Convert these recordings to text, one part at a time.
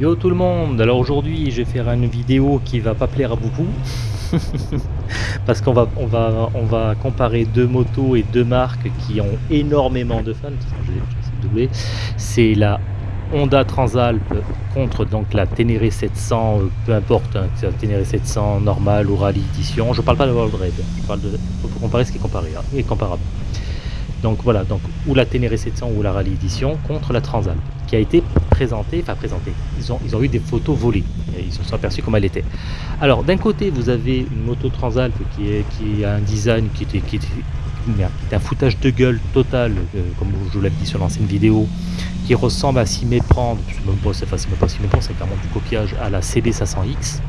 Yo tout le monde, alors aujourd'hui je vais faire une vidéo qui va pas plaire à beaucoup. Parce qu'on va, on va, on va comparer deux motos et deux marques qui ont énormément de fans, c'est la Honda Transalp contre donc la Ténéré 700, euh, peu importe, hein, Ténéré 700 normale ou rallye édition, je parle pas de World Raid, je parle de, faut comparer ce qui est comparé, hein, comparable. Donc voilà, donc ou la Ténéré 700 ou la Rallye Edition contre la Transalp, qui a été présentée, enfin présentée, ils ont, eu des photos volées, ils se sont aperçus comment elle était. Alors d'un côté vous avez une moto Transalp qui, est, a un design qui était, était, un foutage de gueule total, euh, comme je vous l'avais dit sur l'ancienne vidéo, qui ressemble à s'y méprendre, même pas, c'est pas s'y méprendre, c'est carrément du copiage à la CB500X,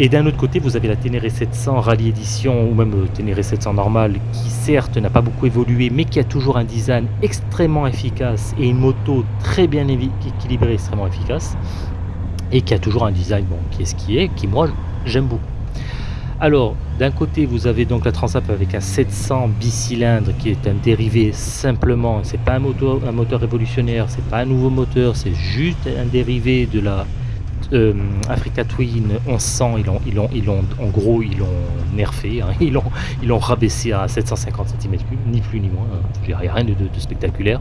et d'un autre côté, vous avez la Ténéré 700 Rallye Edition ou même euh, Ténéré 700 normale qui certes n'a pas beaucoup évolué mais qui a toujours un design extrêmement efficace et une moto très bien équilibrée, extrêmement efficace et qui a toujours un design bon, qui est ce qui est, qui moi j'aime beaucoup. Alors, d'un côté, vous avez donc la Transap avec un 700 bicylindre qui est un dérivé simplement, c'est pas un moteur, un moteur révolutionnaire, c'est pas un nouveau moteur, c'est juste un dérivé de la euh, Africa Twin 1100, ils ont, ils ont, ils ont, en gros, ils l'ont nerfé, hein. ils l'ont ils rabaissé à 750 cm3, ni plus ni moins, hein. il n'y a rien de, spectaculaire.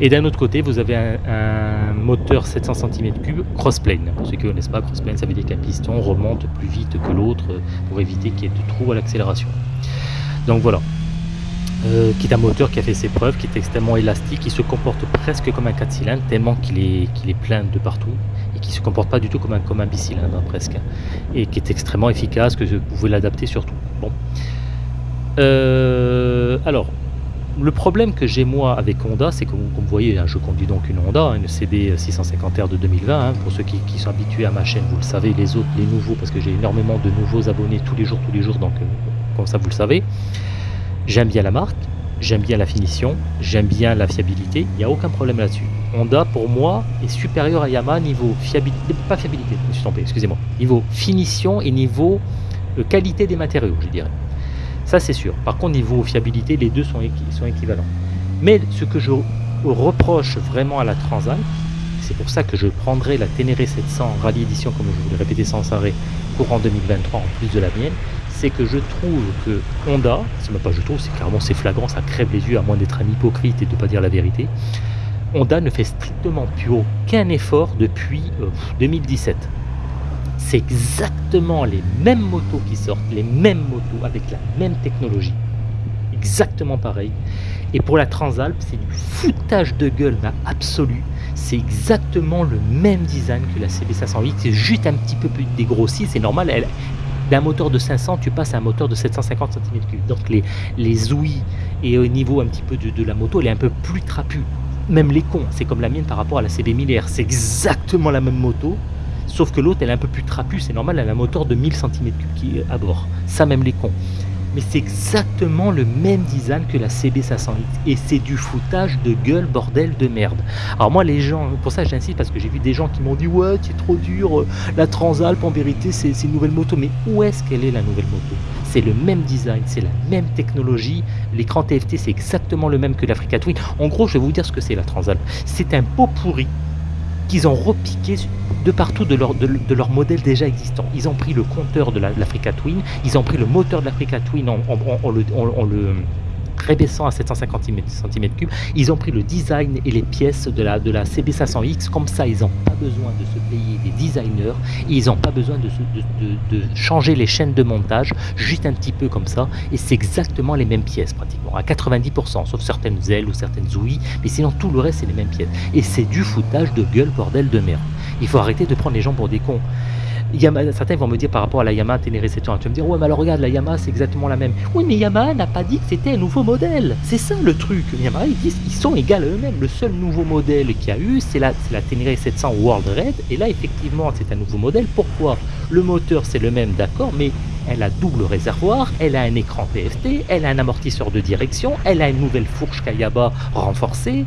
Et d'un autre côté, vous avez un, moteur 700 cm3 crossplane. Pour ceux qui ne connaissent pas, crossplane, ça veut dire qu'un piston remonte plus vite que l'autre pour éviter qu'il y ait de trous à l'accélération. Donc voilà, euh, qui est un moteur qui a fait ses preuves, qui est extrêmement élastique, qui se comporte presque comme un 4 cylindres, tellement qu'il est, qu'il est plein de partout, qui se comporte pas du tout comme un, comme un bicylindre hein, presque, et qui est extrêmement efficace, que vous pouvez l'adapter surtout. Bon. Euh, alors, le problème que j'ai moi avec Honda, c'est que comme vous voyez, hein, je conduis donc une Honda, une CB 650R de 2020, hein, pour ceux qui, sont habitués à ma chaîne, vous le savez, les autres, les nouveaux, parce que j'ai énormément de nouveaux abonnés tous les jours, tous les jours, donc euh, comme ça vous le savez. J'aime bien la marque, j'aime bien la finition, j'aime bien la fiabilité, il n'y a aucun problème là-dessus. Honda, pour moi, est supérieur à Yamaha niveau fiabilité, pas fiabilité, je me suis trompé, excusez-moi, niveau finition et niveau euh, qualité des matériaux, je dirais. Ça, c'est sûr. Par contre, niveau fiabilité, les deux sont, équivalents. Mais ce que je reproche vraiment à la Transat, c'est pour ça que je prendrai la Ténéré 700 Rallye Edition, comme je vous l'ai répété sans arrêt, courant 2023 en plus de la mienne, c'est que je trouve que Honda, c'est même pas je trouve, c'est clairement c'est flagrant, ça crève les yeux à moins d'être un hypocrite et de ne pas dire la vérité. Honda ne fait strictement plus aucun effort depuis 2017. Euh, c'est exactement les mêmes motos qui sortent, les mêmes motos avec la même technologie. Exactement pareil. Et pour la Transalp, c'est du foutage de gueule absolu. C'est exactement le même design que la CB508. C'est juste un petit peu plus dégrossi. C'est normal. D'un moteur de 500, tu passes à un moteur de 750 cm3. Donc les, les ouïes et au niveau un petit peu de, la moto, elle est un peu plus trapue. Même les cons, c'est comme la mienne par rapport à la CB 1000R. C'est exactement la même moto, sauf que l'autre, elle est un peu plus trapue. C'est normal, elle a un moteur de 1000 cm3 qui à bord. Ça, même les cons mais c'est exactement le même design que la CB508 et c'est du foutage de gueule bordel de merde. Alors moi les gens, pour ça j'insiste parce que j'ai vu des gens qui m'ont dit ouais c'est trop dur, euh, la Transalp en vérité c'est une nouvelle moto, mais où est-ce qu'elle est la nouvelle moto? C'est le même design, c'est la même technologie, l'écran TFT c'est exactement le même que l'Africa Twin. En gros je vais vous dire ce que c'est la Transalp, c'est un pot pourri qu'ils ont repiqué de partout de leur, de, leur modèle déjà existant. Ils ont pris le compteur de l'Africa Twin, ils ont pris le moteur de l'Africa Twin en, le, le rébaissant à 750 cm3, ils ont pris le design et les pièces de la, de la CB500X, comme ça ils n'ont pas besoin de se payer des designers, et ils n'ont pas besoin de, de, changer les chaînes de montage, juste un petit peu comme ça, et c'est exactement les mêmes pièces pratiquement, à 90%, sauf certaines ailes ou certaines ouïes, mais sinon tout le reste c'est les mêmes pièces. Et c'est du foutage de gueule bordel de merde. Il faut arrêter de prendre les gens pour des cons certains vont me dire par rapport à la Yamaha Ténéré 700, tu vas me dire, ouais, mais alors regarde, la Yamaha c'est exactement la même. Oui, mais Yamaha n'a pas dit que c'était un nouveau modèle. C'est ça le truc. Yamaha, ils disent qu'ils sont égaux à eux-mêmes. Le seul nouveau modèle qu'il y a eu, c'est la, la Ténéré 700 World Red. Et là, effectivement, c'est un nouveau modèle. Pourquoi? Le moteur, c'est le même, d'accord, mais elle a double réservoir, elle a un écran PFT, elle a un amortisseur de direction, elle a une nouvelle fourche Kayaba renforcée,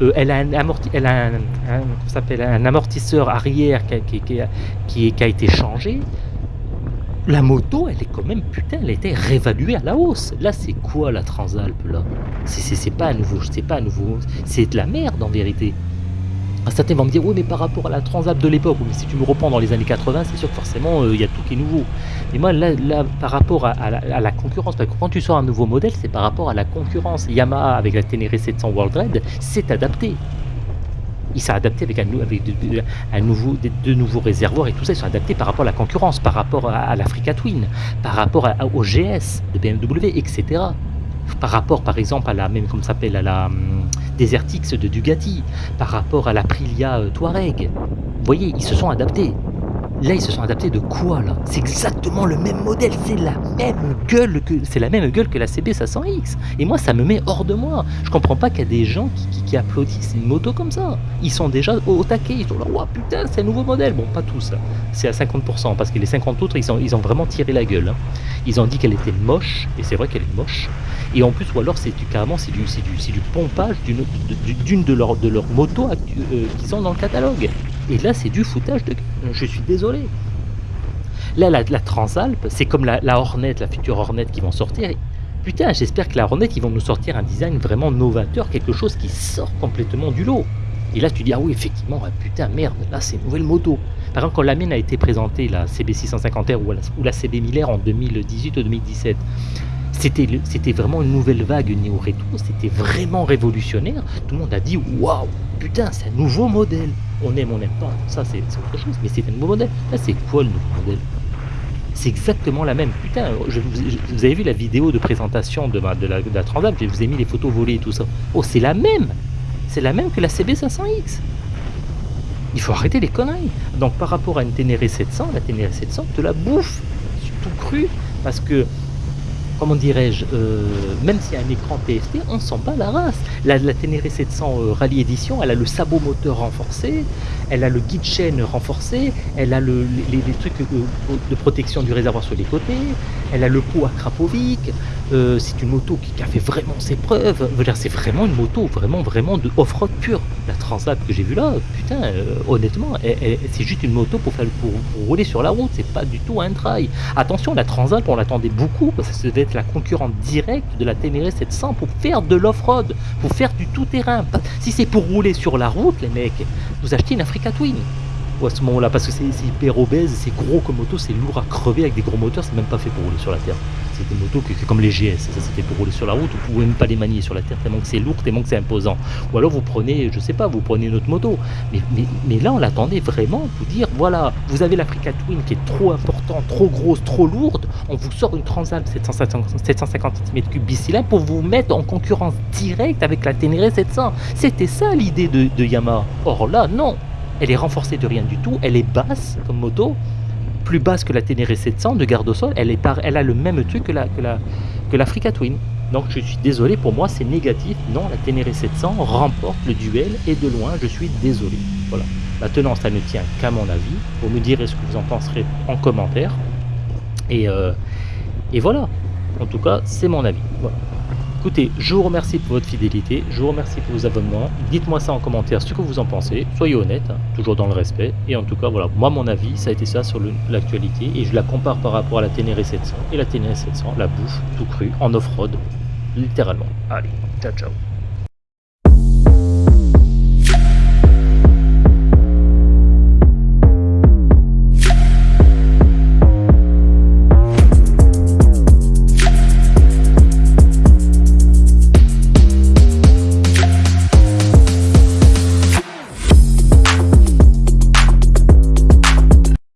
euh, elle a, un, elle a un, amortisseur arrière qui, a été changé. La moto, elle est quand même, putain, elle a été réévaluée à la hausse. Là, c'est quoi la Transalp, là? C'est pas nouveau, c'est pas nouveau, c'est de la merde en vérité. Un certain vont me dire: «Oui, mais par rapport à la Transalp de l'époque», mais si tu me reprends dans les années 80, c'est sûr que forcément, heu, il y a tout qui est nouveau. Et moi là par rapport à la concurrence, parce que quand tu sors un nouveau modèle, c'est par rapport à la concurrence. Yamaha avec la Ténéré 700 World Red s'est adapté. Il s'est adapté avec un de nouveau nouveaux réservoirs et tout ça, ils sont adaptés par rapport à la concurrence, par rapport à l'Africa Twin, par rapport à au GS de BMW et cetera. Par rapport, par exemple, à la même comment ça s'appelle? À la, mmh, Desert X de Bugatti, par rapport à l'Aprilia, heu, Touareg. Vous voyez, ils se sont adaptés. Là, ils se sont adaptés de quoi là? C'est exactement le même modèle, c'est la même gueule que c'est la même gueule que la CB500X et moi ça me met hors de moi. Je comprends pas qu'il y a des gens qui qui qui applaudissent une moto comme ça. Ils sont déjà au taquet, ils sont là: «Waouh putain, c'est un nouveau modèle!» bon pas tous, c'est à 50% parce que les 50 autres ils ont ils ont vraiment tiré la gueule, hein. Ils ont dit qu'elle était moche et c'est vrai qu'elle est moche et en plus ou alors c'est carrément c'est du pompage d'une de leurs de motos actu heu, qu'ils ont dans le catalogue et là c'est du foutage de je suis désolé. Là la la Transalp, c'est comme la Hornet, la future Hornet qui vont sortir putain j'espère que la Hornet ils vont nous sortir un design vraiment novateur, quelque chose qui sort complètement du lot et là tu dis: «Ah oui effectivement, ah putain merde, là c'est une nouvelle moto». Par exemple quand la mienne a été présentée, la CB650R ou la ou la CB 1000R en 2018 ou 2017, c'était le c'était vraiment une nouvelle vague néo-rétro, c'était vraiment révolutionnaire. Tout le monde a dit: «Waouh, putain, c'est un nouveau modèle». On aime, on n'aime pas, ça c'est autre chose, mais c'est un nouveau modèle. Là, c'est quoi le nouveau modèle? C'est exactement la même. Putain, vous avez vu la vidéo de présentation de la de? Je vous ai mis les photos volées et tout ça. Oh, c'est la même! C'est la même que la CB500X. Il faut arrêter les conneries. Donc par rapport à une Ténéré 700, la Ténéré 700 te la bouffe, tout cru, parce que comment dirais-je, euh, même s'il y a un écran TFT, on sent pas la race. La, Ténéré 700 euh, Rallye Edition, elle a le sabot moteur renforcé, elle a le guide chaîne renforcé, elle a le, les, trucs de, de, protection du réservoir sur les côtés, elle a le pot à Krapovic. Euh, c'est une moto qui, a fait vraiment ses preuves. C'est vraiment une moto vraiment vraiment de off-road pure. La Transat que j'ai vue là, putain, euh, honnêtement, c'est juste une moto pour faire rouler sur la route. C'est pas du tout un trail. Attention, la Transat, on l'attendait beaucoup parce que ça devait être la concurrente directe de la Ténéré 700 pour faire de l'off-road, pour faire du tout-terrain. Si c'est pour rouler sur la route, les mecs, vous achetez une Africa Twin à ce moment-là, parce que c'est hyper obèse, c'est gros comme moto, c'est lourd à crever avec des gros moteurs, c'est même pas fait pour rouler sur la terre. C'est des motos comme les GS, ça c'était pour rouler sur la route, vous pouvez même pas les manier sur la terre, tellement que c'est lourd, tellement que c'est imposant. Ou alors vous prenez, je sais pas, vous prenez une autre moto. Mais, là on l'attendait vraiment pour dire, voilà, vous avez l'Africa Twin qui est trop important, trop grosse, trop lourde, on vous sort une Transalp 750, 750 cm3 bicylindre pour vous mettre en concurrence directe avec la Ténéré 700. C'était ça l'idée de, de Yamaha. Or là, non, elle est renforcée de rien du tout, elle est basse comme moto, plus basse que la Ténéré 700 de garde sol, elle, est par, elle a le même truc que la que la que l'Africa Twin. Donc je suis désolé, pour moi c'est négatif. Non, la Ténéré 700 remporte le duel et de loin, je suis désolé. Voilà. Maintenant, ça ne tient qu'à mon avis. Vous me direz ce que vous en penserez en commentaire. Et, euh, voilà. En tout cas, c'est mon avis. Écoutez, je vous remercie pour votre fidélité, je vous remercie pour vos abonnements. Dites-moi ça en commentaire ce que vous en pensez. Soyez honnête, hein, toujours dans le respect. Et en tout cas, voilà, moi mon avis, ça a été ça sur l'actualité. Et je la compare par rapport à la Ténéré 700. Et la Ténéré 700, la bouffe tout cru, en off-road, littéralement. Allez, ciao ciao.